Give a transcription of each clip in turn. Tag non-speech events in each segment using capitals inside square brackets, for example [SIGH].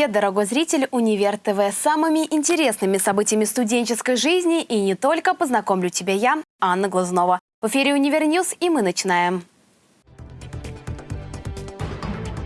Привет, дорогой зритель Универ ТВ. Самыми интересными событиями студенческой жизни и не только познакомлю тебя я, Анна Глазнова. В эфире Универ Ньюс и мы начинаем.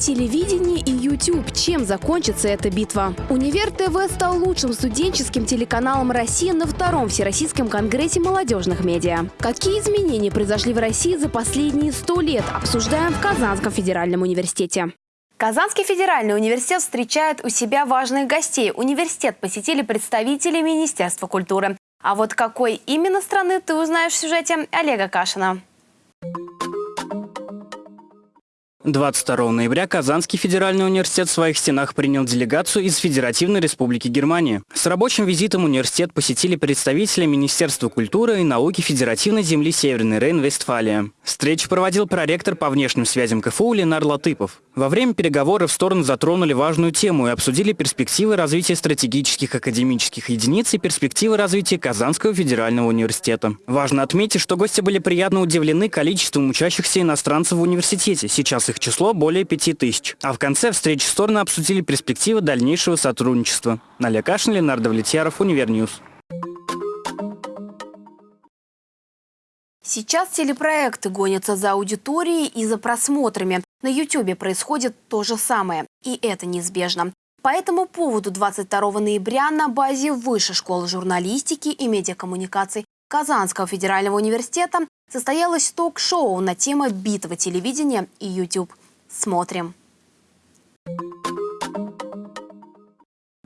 Телевидение и YouTube. Чем закончится эта битва? Универ ТВ стал лучшим студенческим телеканалом России на втором Всероссийском конгрессе молодежных медиа. Какие изменения произошли в России за последние сто лет, обсуждаем в Казанском федеральном университете. Казанский федеральный университет встречает у себя важных гостей. Университет посетили представители Министерства культуры. А вот какой именно страны ты узнаешь в сюжете Олега Кашина. 22 ноября Казанский федеральный университет в своих стенах принял делегацию из Федеративной Республики Германии. С рабочим визитом университет посетили представители Министерства культуры и науки Федеративной земли Северный Рейн-Вестфалия. Встречу проводил проректор по внешним связям КФУ Ленар Латыпов. Во время переговоров стороны затронули важную тему и обсудили перспективы развития стратегических академических единиц и перспективы развития Казанского федерального университета. Важно отметить, что гости были приятно удивлены количеством учащихся иностранцев в университете. Сейчас их их число более 5000. А в конце встречи стороны обсудили перспективы дальнейшего сотрудничества. Наля Кашин, Ленардо Влетьяров, Универньюз. Сейчас телепроекты гонятся за аудиторией и за просмотрами. На YouTube происходит то же самое. И это неизбежно. По этому поводу 22 ноября на базе Высшей школы журналистики и медиакоммуникаций Казанского федерального университета состоялось ток-шоу на тему битвы телевидения и YouTube. Смотрим.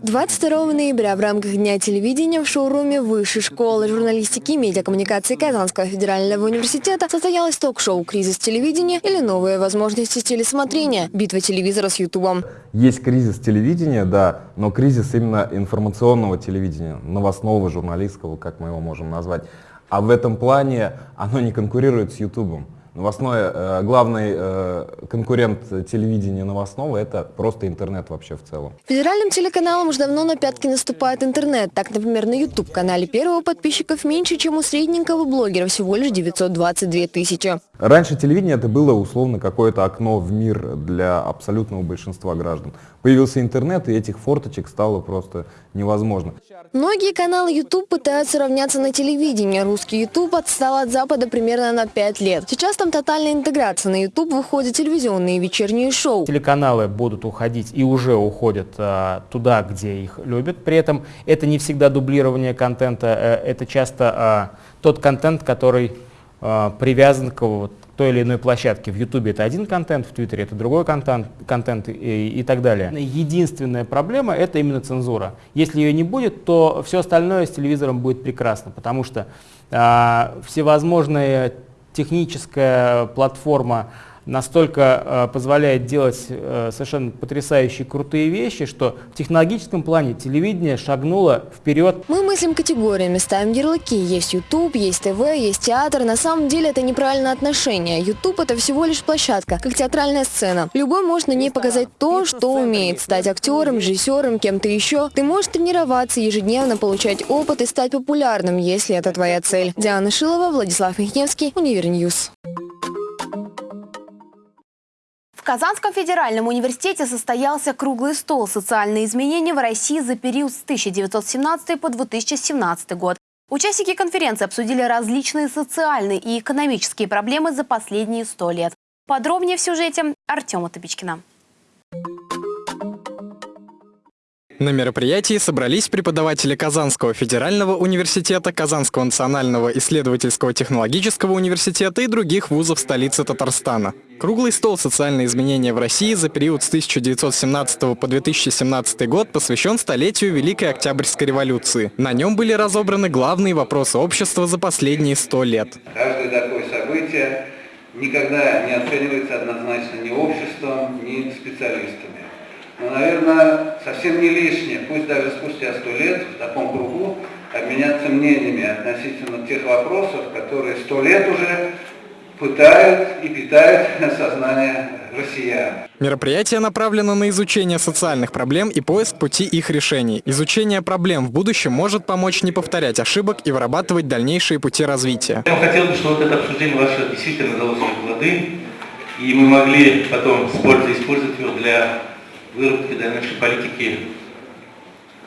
22 ноября в рамках Дня телевидения в шоуруме Высшей школы журналистики и медиакоммуникации Казанского федерального университета состоялось ток-шоу «Кризис телевидения» или «Новые возможности телесмотрения. Битва телевизора с Ютубом». Есть кризис телевидения, да, но кризис именно информационного телевидения, новостного, журналистского, как мы его можем назвать. А в этом плане оно не конкурирует с Ютубом. Новостное, э, главный э, конкурент телевидения новостного – это просто интернет вообще в целом. Федеральным телеканалам уже давно на пятки наступает интернет. Так, например, на YouTube-канале первого подписчиков меньше, чем у средненького блогера, всего лишь 922 тысячи. Раньше телевидение это было условно какое-то окно в мир для абсолютного большинства граждан. Появился интернет, и этих форточек стало просто невозможно. Многие каналы YouTube пытаются равняться на телевидение. Русский YouTube отстал от Запада примерно на 5 лет. Сейчас там тотальная интеграция. На YouTube выходят телевизионные вечерние шоу. Телеканалы будут уходить и уже уходят а, туда, где их любят. При этом это не всегда дублирование контента, а, это часто а, тот контент, который а, привязан к вот, той или иной площадке. В Ютубе это один контент, в Твиттере это другой контент, контент и, и так далее. Единственная проблема это именно цензура. Если ее не будет, то все остальное с телевизором будет прекрасно, потому что а, всевозможная техническая платформа настолько э, позволяет делать э, совершенно потрясающие крутые вещи, что в технологическом плане телевидение шагнуло вперед. Мы мыслим категориями, ставим ярлыки. Есть YouTube, есть ТВ, есть театр. На самом деле это неправильное отношение. YouTube это всего лишь площадка, как театральная сцена. Любой может на ней показать то, что умеет. Стать актером, режиссером, кем-то еще. Ты можешь тренироваться, ежедневно получать опыт и стать популярным, если это твоя цель. Диана Шилова, Владислав Михневский, Универньюз. Казанском федеральном университете состоялся круглый стол «Социальные изменения в России за период с 1917 по 2017 год». Участники конференции обсудили различные социальные и экономические проблемы за последние сто лет. Подробнее в сюжете Артема Топичкина. На мероприятии собрались преподаватели Казанского федерального университета, Казанского национального исследовательского технологического университета и других вузов столицы Татарстана. Круглый стол «Социальные изменения в России» за период с 1917 по 2017 год посвящен столетию Великой Октябрьской революции. На нем были разобраны главные вопросы общества за последние сто лет. Каждое такое событие никогда не оценивается однозначно ни обществом, ни специалистами. Но, наверное, совсем не лишнее, пусть даже спустя сто лет в таком кругу, обменяться мнениями относительно тех вопросов, которые сто лет уже пытают и питают [LAUGHS] сознание россиян. Мероприятие направлено на изучение социальных проблем и поиск пути их решений. Изучение проблем в будущем может помочь не повторять ошибок и вырабатывать дальнейшие пути развития. Я хотел бы, чтобы вот это обсуждение ваше действительно дало свои плоды, и мы могли потом использовать его для выработке дальнейшей политики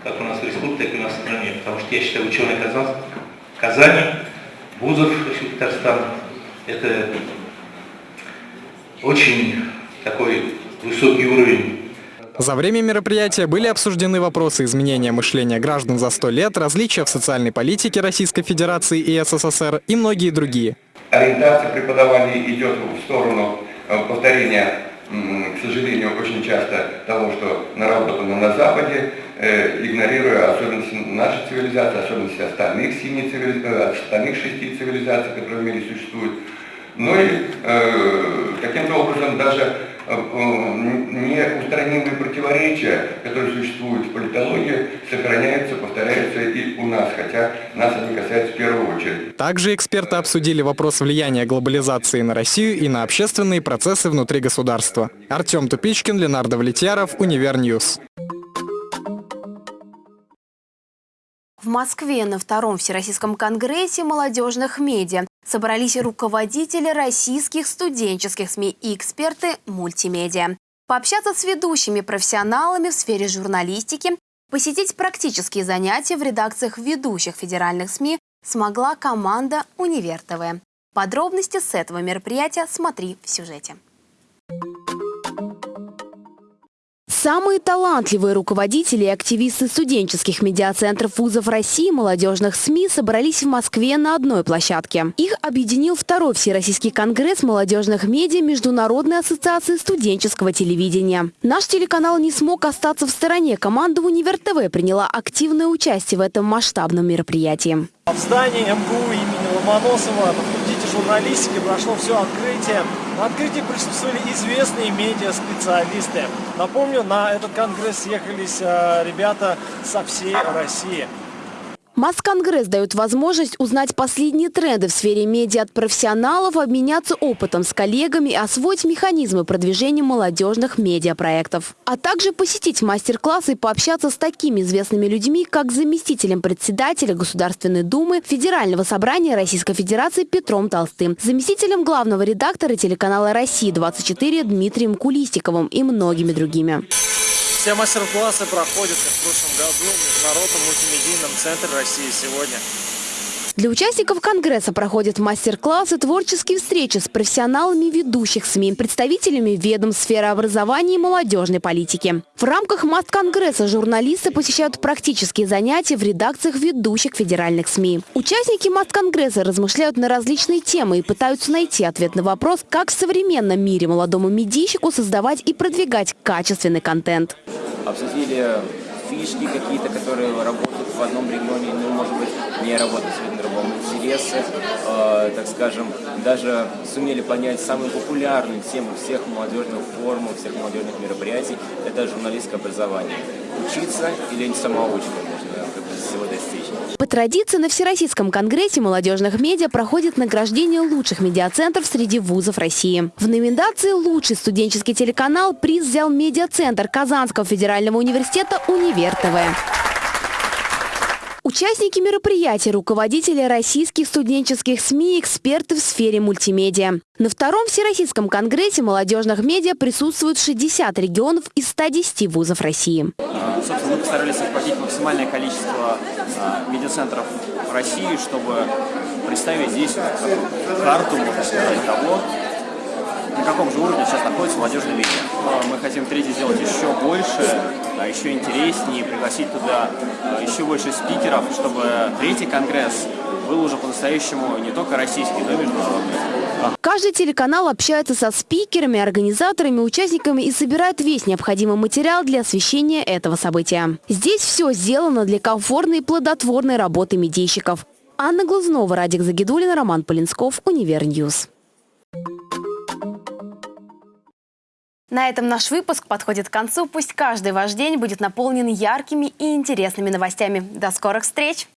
как у нас в республике, так и у нас в стране. Потому что я считаю, ученые Казань, Казани, вузов Татарстан, это очень такой высокий уровень за время мероприятия были обсуждены вопросы изменения мышления граждан за сто лет, различия в социальной политике Российской Федерации и СССР и многие другие. Ориентация преподавания идет в сторону э, повторения, к сожалению, очень часто того, что наработано на Западе, э, игнорируя особенности нашей цивилизации, особенности остальных, семи цивилизаций, э, остальных шести цивилизаций, которые в мире существуют. Ну и э, каким-то образом даже неустранимые противоречия, которые существуют в политологии, сохраняются, повторяются и у нас, хотя нас они касаются в первую очередь. Также эксперты обсудили вопрос влияния глобализации на Россию и на общественные процессы внутри государства. Артем Тупичкин, Ленардо Влетьяров, Универньюз. В Москве на Втором Всероссийском конгрессе молодежных медиа собрались руководители российских студенческих СМИ и эксперты мультимедиа. Пообщаться с ведущими профессионалами в сфере журналистики, посетить практические занятия в редакциях ведущих федеральных СМИ смогла команда «Универ ТВ». Подробности с этого мероприятия смотри в сюжете. Самые талантливые руководители и активисты студенческих медиацентров вузов России и молодежных СМИ собрались в Москве на одной площадке. Их объединил второй Всероссийский конгресс молодежных медиа Международной ассоциации студенческого телевидения. Наш телеканал не смог остаться в стороне. Команда Универ ТВ приняла активное участие в этом масштабном мероприятии. В здании МГУ имени Ломоносова журналистики прошло все открытие. На открытии присутствовали известные медиа-специалисты. Напомню, на этот конгресс съехались э, ребята со всей России. Масконгресс дает возможность узнать последние тренды в сфере медиа от профессионалов, обменяться опытом с коллегами и освоить механизмы продвижения молодежных медиапроектов. А также посетить мастер-классы и пообщаться с такими известными людьми, как заместителем председателя Государственной Думы Федерального собрания Российской Федерации Петром Толстым, заместителем главного редактора телеканала «Россия-24» Дмитрием Кулистиковым и многими другими. Все мастер-классы проходят, как в прошлом году, в Международном мультимедийном центре России сегодня. Для участников Конгресса проходят мастер-классы, творческие встречи с профессионалами ведущих СМИ, представителями ведомств сферы образования и молодежной политики. В рамках Маст-Конгресса журналисты посещают практические занятия в редакциях ведущих федеральных СМИ. Участники Маст-Конгресса размышляют на различные темы и пытаются найти ответ на вопрос, как в современном мире молодому медийщику создавать и продвигать качественный контент. Обсудили фишки какие-то, которые работают в одном регионе, ну, может быть, не работают. Интересы, э, так скажем, даже сумели понять самую популярную тему всех молодежных форумов, всех молодежных мероприятий – это журналистское образование. Учиться или самоучкой можно всего достичь. По традиции на Всероссийском конгрессе молодежных медиа проходит награждение лучших медиацентров среди вузов России. В номинации «Лучший студенческий телеканал» приз взял медиацентр Казанского федерального университета «Универ ТВ». Участники мероприятия – руководители российских студенческих СМИ эксперты в сфере мультимедиа. На втором Всероссийском конгрессе молодежных медиа присутствуют 60 регионов из 110 вузов России. Собственно, мы постарались охватить максимальное количество а, медиацентров России, чтобы представить здесь карту, можно сказать, того, на каком же уровне сейчас находится молодежный медиа. Мы хотим третий сделать еще больше, а еще интереснее, пригласить туда а, еще больше спикеров, чтобы третий конгресс был уже по-настоящему не только российский, но и международный. Каждый телеканал общается со спикерами, организаторами, участниками и собирает весь необходимый материал для освещения этого события. Здесь все сделано для комфортной и плодотворной работы медийщиков. Анна Глазнова, Радик Загидулин, Роман Полинсков, Универ News. На этом наш выпуск подходит к концу. Пусть каждый ваш день будет наполнен яркими и интересными новостями. До скорых встреч!